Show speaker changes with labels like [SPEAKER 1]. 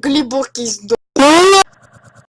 [SPEAKER 1] глубокий